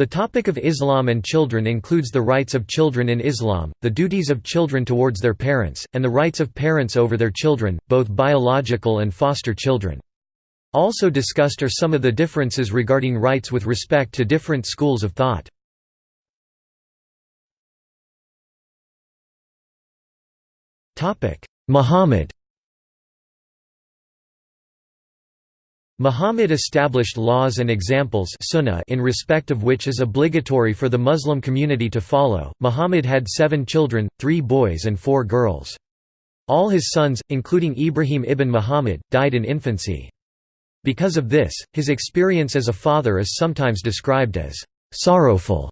The topic of Islam and children includes the rights of children in Islam, the duties of children towards their parents, and the rights of parents over their children, both biological and foster children. Also discussed are some of the differences regarding rights with respect to different schools of thought. Muhammad Muhammad established laws and examples sunnah in respect of which is obligatory for the Muslim community to follow. Muhammad had seven children, three boys and four girls. All his sons, including Ibrahim ibn Muhammad, died in infancy. Because of this, his experience as a father is sometimes described as sorrowful.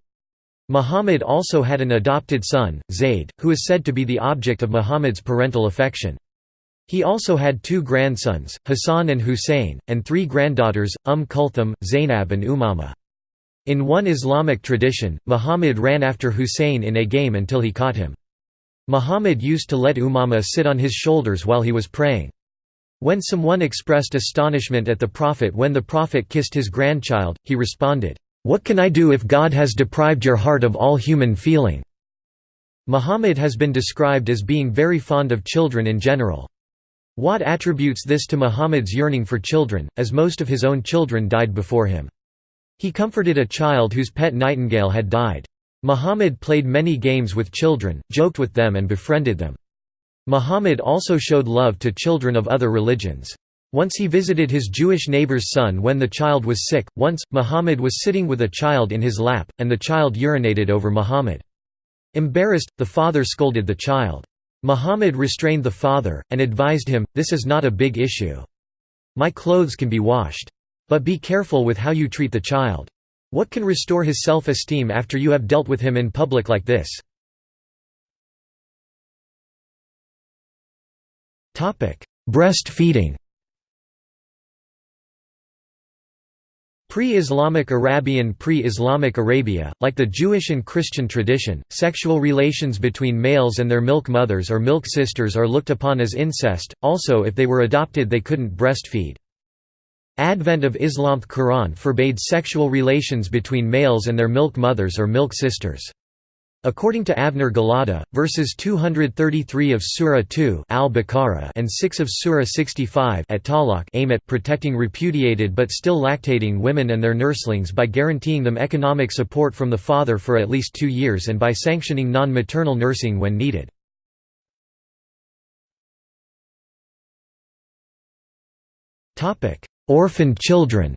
Muhammad also had an adopted son, Zayd, who is said to be the object of Muhammad's parental affection. He also had two grandsons, Hassan and Hussein, and three granddaughters, Umm Kulthum, Zainab and Umama. In one Islamic tradition, Muhammad ran after Hussein in a game until he caught him. Muhammad used to let Umama sit on his shoulders while he was praying. When someone expressed astonishment at the Prophet when the Prophet kissed his grandchild, he responded, "'What can I do if God has deprived your heart of all human feeling?' Muhammad has been described as being very fond of children in general. Watt attributes this to Muhammad's yearning for children, as most of his own children died before him. He comforted a child whose pet nightingale had died. Muhammad played many games with children, joked with them and befriended them. Muhammad also showed love to children of other religions. Once he visited his Jewish neighbor's son when the child was sick. Once, Muhammad was sitting with a child in his lap, and the child urinated over Muhammad. Embarrassed, the father scolded the child. Muhammad restrained the father, and advised him, this is not a big issue. My clothes can be washed. But be careful with how you treat the child. What can restore his self-esteem after you have dealt with him in public like this? Breastfeeding Pre-Islamic Arabian Pre-Islamic Arabia, like the Jewish and Christian tradition, sexual relations between males and their milk mothers or milk sisters are looked upon as incest, also if they were adopted they couldn't breastfeed. Advent of Islam's Quran forbade sexual relations between males and their milk mothers or milk sisters. According to Avner Giladi, verses 233 of Surah 2 al-Baqarah and 6 of Surah 65 at Talaq aim at protecting repudiated but still lactating women and their nurslings by guaranteeing them economic support from the father for at least two years and by sanctioning non-maternal nursing when needed. Orphan children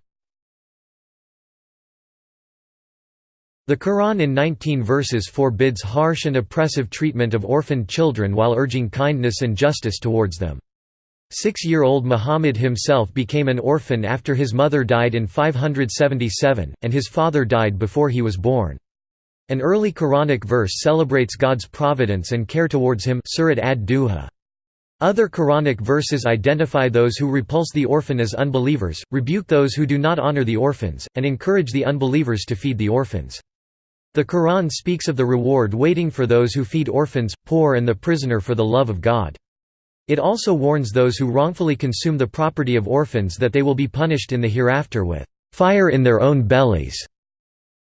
The Quran in 19 verses forbids harsh and oppressive treatment of orphaned children while urging kindness and justice towards them. Six-year-old Muhammad himself became an orphan after his mother died in 577, and his father died before he was born. An early Quranic verse celebrates God's providence and care towards him Surat ad-Duha. Other Quranic verses identify those who repulse the orphan as unbelievers, rebuke those who do not honor the orphans, and encourage the unbelievers to feed the orphans. The Quran speaks of the reward waiting for those who feed orphans, poor and the prisoner for the love of God. It also warns those who wrongfully consume the property of orphans that they will be punished in the hereafter with fire in their own bellies.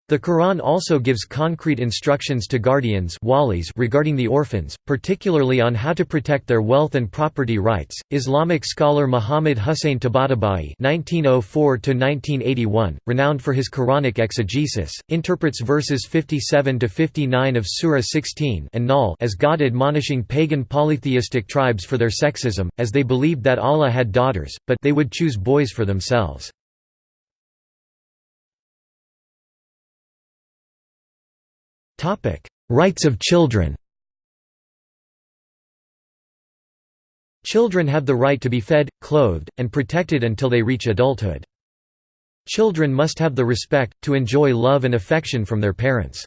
The Quran also gives concrete instructions to guardians walis regarding the orphans, particularly on how to protect their wealth and property rights. Islamic scholar Muhammad Hussein Tabatabai (1904–1981), renowned for his Quranic exegesis, interprets verses 57 to 59 of Surah 16 an-Nahl as God admonishing pagan polytheistic tribes for their sexism, as they believed that Allah had daughters, but they would choose boys for themselves. Rights of children Children have the right to be fed, clothed, and protected until they reach adulthood. Children must have the respect, to enjoy love and affection from their parents.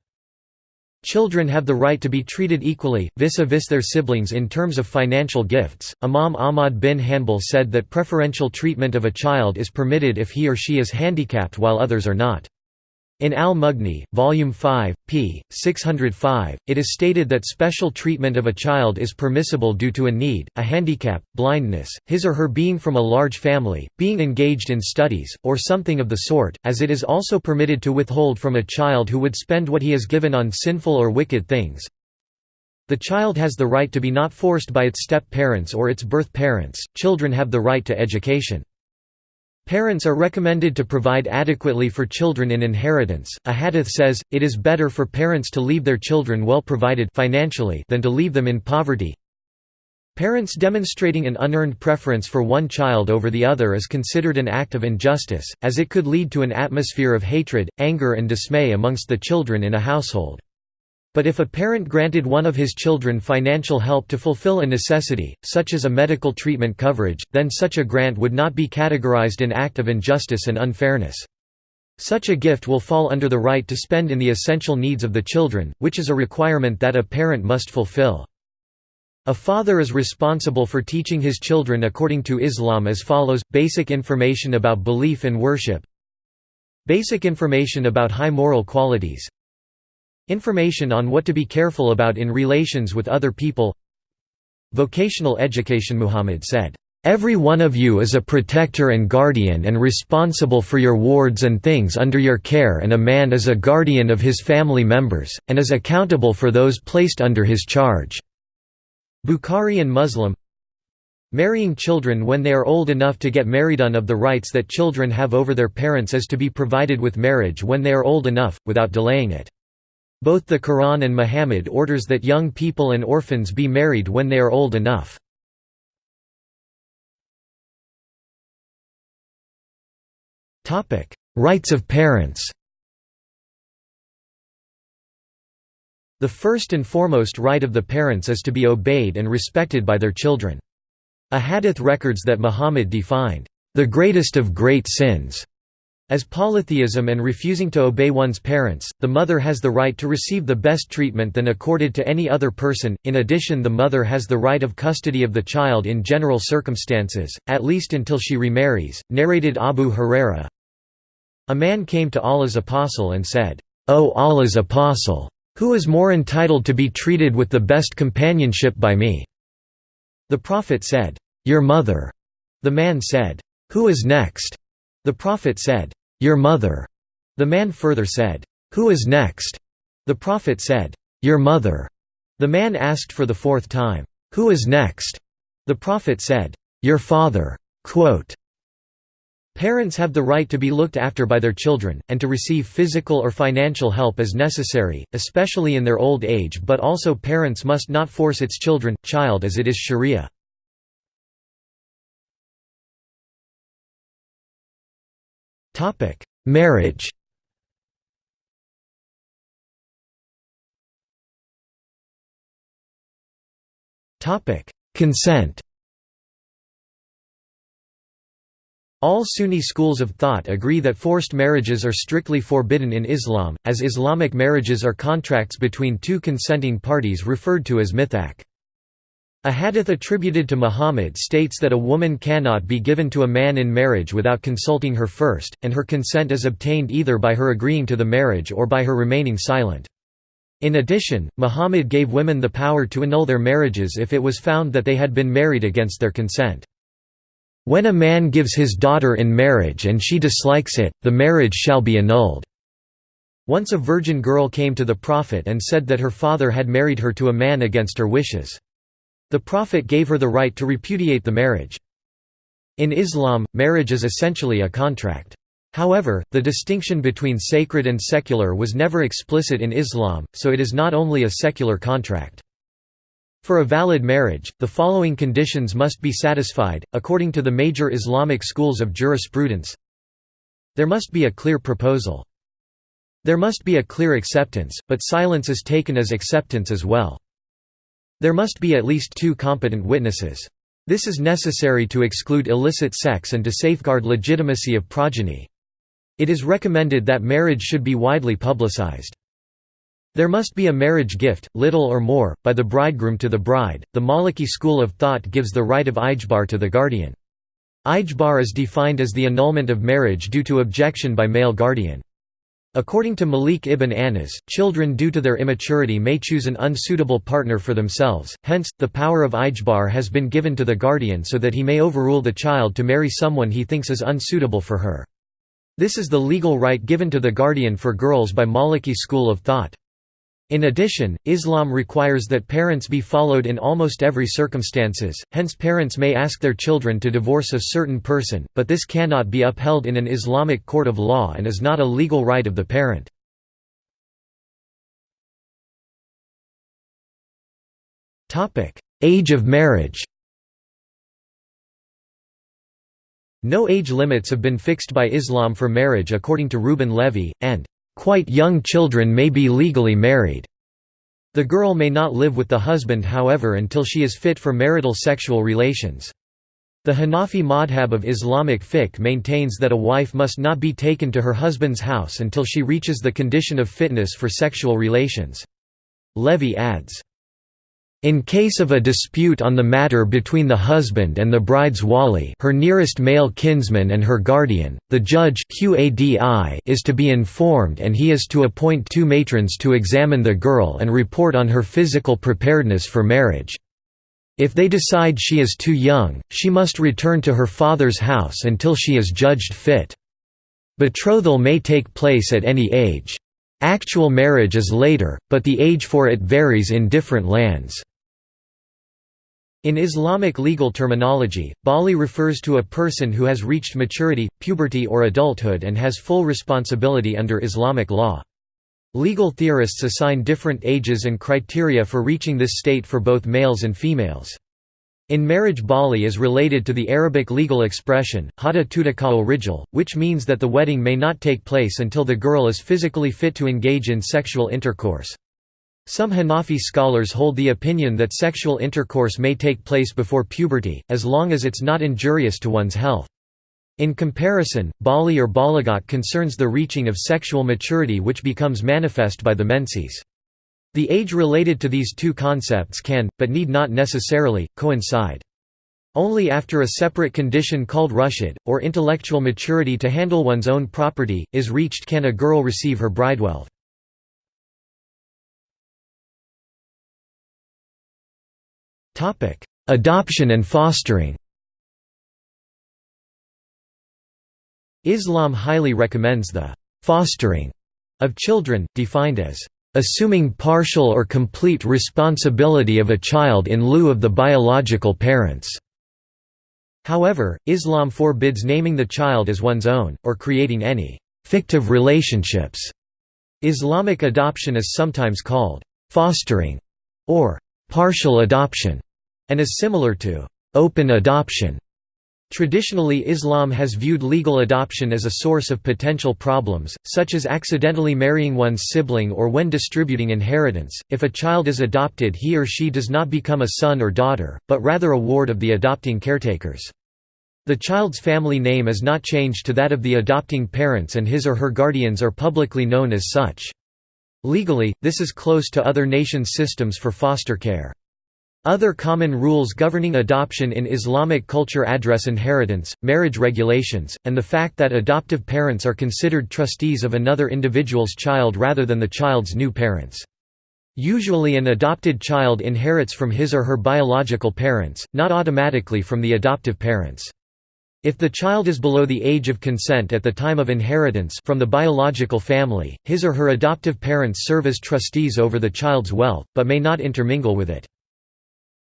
Children have the right to be treated equally, vis-a-vis -vis their siblings in terms of financial gifts. Imam Ahmad bin Hanbal said that preferential treatment of a child is permitted if he or she is handicapped while others are not. In Al-Mughni, Volume 5, p. 605, it is stated that special treatment of a child is permissible due to a need, a handicap, blindness, his or her being from a large family, being engaged in studies, or something of the sort, as it is also permitted to withhold from a child who would spend what he has given on sinful or wicked things. The child has the right to be not forced by its step-parents or its birth parents, children have the right to education. Parents are recommended to provide adequately for children in inheritance. A hadith says, it is better for parents to leave their children well provided financially than to leave them in poverty. Parents demonstrating an unearned preference for one child over the other is considered an act of injustice, as it could lead to an atmosphere of hatred, anger and dismay amongst the children in a household. But if a parent granted one of his children financial help to fulfill a necessity, such as a medical treatment coverage, then such a grant would not be categorized an act of injustice and unfairness. Such a gift will fall under the right to spend in the essential needs of the children, which is a requirement that a parent must fulfill. A father is responsible for teaching his children according to Islam as follows, basic information about belief and worship Basic information about high moral qualities Information on what to be careful about in relations with other people Vocational education Muhammad said, "...every one of you is a protector and guardian and responsible for your wards and things under your care and a man is a guardian of his family members, and is accountable for those placed under his charge." Bukhari and Muslim Marrying children when they are old enough to get married on of the rights that children have over their parents is to be provided with marriage when they are old enough, without delaying it. Both the Quran and Muhammad orders that young people and orphans be married when they are old enough. Rights of parents The first and foremost right of the parents is to be obeyed and respected by their children. A hadith records that Muhammad defined, "...the greatest of great sins." As polytheism and refusing to obey one's parents, the mother has the right to receive the best treatment than accorded to any other person, in addition the mother has the right of custody of the child in general circumstances, at least until she remarries, narrated Abu Huraira. A man came to Allah's apostle and said, O Allah's apostle! Who is more entitled to be treated with the best companionship by me? The Prophet said, Your mother. The man said, Who is next? The Prophet said, your mother. The man further said, Who is next? The Prophet said, Your mother. The man asked for the fourth time, Who is next? The Prophet said, Your father. Quote, Parents have the right to be looked after by their children, and to receive physical or financial help as necessary, especially in their old age but also parents must not force its children, child as it is sharia. Marriage. Topic: Consent. All Sunni schools of thought agree that forced marriages are strictly forbidden in Islam, as Islamic marriages are contracts between two consenting parties referred to as mithaq. A hadith attributed to Muhammad states that a woman cannot be given to a man in marriage without consulting her first, and her consent is obtained either by her agreeing to the marriage or by her remaining silent. In addition, Muhammad gave women the power to annul their marriages if it was found that they had been married against their consent. When a man gives his daughter in marriage and she dislikes it, the marriage shall be annulled. Once a virgin girl came to the Prophet and said that her father had married her to a man against her wishes. The Prophet gave her the right to repudiate the marriage. In Islam, marriage is essentially a contract. However, the distinction between sacred and secular was never explicit in Islam, so it is not only a secular contract. For a valid marriage, the following conditions must be satisfied, according to the major Islamic schools of jurisprudence. There must be a clear proposal. There must be a clear acceptance, but silence is taken as acceptance as well. There must be at least two competent witnesses. This is necessary to exclude illicit sex and to safeguard legitimacy of progeny. It is recommended that marriage should be widely publicized. There must be a marriage gift, little or more, by the bridegroom to the bride. The Maliki school of thought gives the right of ijbar to the guardian. Ijbar is defined as the annulment of marriage due to objection by male guardian. According to Malik ibn Anas, children due to their immaturity may choose an unsuitable partner for themselves, hence, the power of ijbar has been given to the guardian so that he may overrule the child to marry someone he thinks is unsuitable for her. This is the legal right given to the guardian for girls by Maliki school of thought. In addition, Islam requires that parents be followed in almost every circumstances, hence parents may ask their children to divorce a certain person, but this cannot be upheld in an Islamic court of law and is not a legal right of the parent. Age of marriage No age limits have been fixed by Islam for marriage according to Reuben Levy, and Quite young children may be legally married. The girl may not live with the husband however until she is fit for marital sexual relations. The Hanafi madhab of Islamic fiqh maintains that a wife must not be taken to her husband's house until she reaches the condition of fitness for sexual relations. Levy adds, in case of a dispute on the matter between the husband and the bride's wali her nearest male kinsman and her guardian, the judge is to be informed and he is to appoint two matrons to examine the girl and report on her physical preparedness for marriage. If they decide she is too young, she must return to her father's house until she is judged fit. Betrothal may take place at any age. Actual marriage is later, but the age for it varies in different lands. In Islamic legal terminology, Baligh refers to a person who has reached maturity, puberty or adulthood and has full responsibility under Islamic law. Legal theorists assign different ages and criteria for reaching this state for both males and females. In marriage Baligh is related to the Arabic legal expression, hada tudaka'u rijal, which means that the wedding may not take place until the girl is physically fit to engage in sexual intercourse. Some Hanafi scholars hold the opinion that sexual intercourse may take place before puberty, as long as it's not injurious to one's health. In comparison, Baligh or Balagat concerns the reaching of sexual maturity which becomes manifest by the menses. The age related to these two concepts can, but need not necessarily, coincide. Only after a separate condition called rushd, or intellectual maturity to handle one's own property, is reached can a girl receive her bridewealth. Adoption and fostering Islam highly recommends the «fostering» of children, defined as «assuming partial or complete responsibility of a child in lieu of the biological parents». However, Islam forbids naming the child as one's own, or creating any «fictive relationships». Islamic adoption is sometimes called «fostering» or «partial adoption» and is similar to open adoption. Traditionally Islam has viewed legal adoption as a source of potential problems, such as accidentally marrying one's sibling or when distributing inheritance. If a child is adopted he or she does not become a son or daughter, but rather a ward of the adopting caretakers. The child's family name is not changed to that of the adopting parents and his or her guardians are publicly known as such. Legally, this is close to other nations' systems for foster care. Other common rules governing adoption in Islamic culture address inheritance, marriage regulations, and the fact that adoptive parents are considered trustees of another individual's child rather than the child's new parents. Usually an adopted child inherits from his or her biological parents, not automatically from the adoptive parents. If the child is below the age of consent at the time of inheritance from the biological family, his or her adoptive parents serve as trustees over the child's wealth, but may not intermingle with it.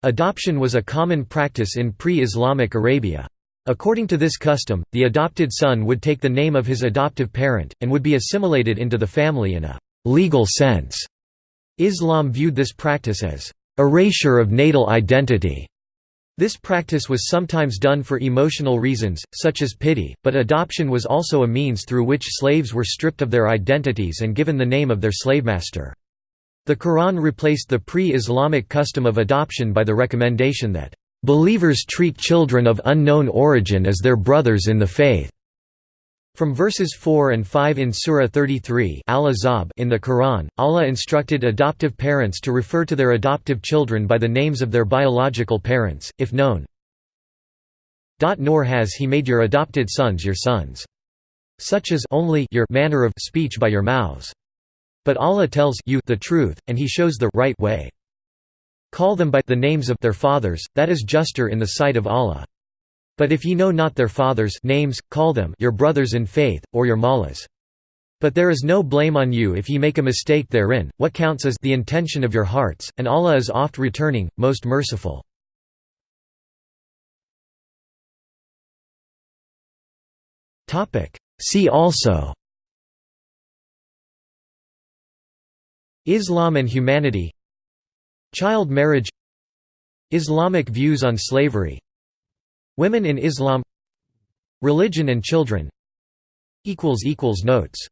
Adoption was a common practice in pre-Islamic Arabia. According to this custom, the adopted son would take the name of his adoptive parent, and would be assimilated into the family in a «legal sense». Islam viewed this practice as «erasure of natal identity». This practice was sometimes done for emotional reasons, such as pity, but adoption was also a means through which slaves were stripped of their identities and given the name of their slavemaster. The Quran replaced the pre-Islamic custom of adoption by the recommendation that, "...believers treat children of unknown origin as their brothers in the faith." From verses 4 and 5 in Surah 33 in the Quran, Allah instructed adoptive parents to refer to their adoptive children by the names of their biological parents, if known. Nor has He made your adopted sons your sons. such as only your manner of speech by your mouths. But Allah tells you the truth, and He shows the right way. Call them by the names of their fathers, that is juster in the sight of Allah. But if ye know not their fathers' names, call them your brothers in faith, or your mallahs. But there is no blame on you if ye make a mistake therein, what counts is the intention of your hearts, and Allah is oft returning, most merciful. See also Islam and humanity Child marriage Islamic views on slavery Women in Islam Religion and children Notes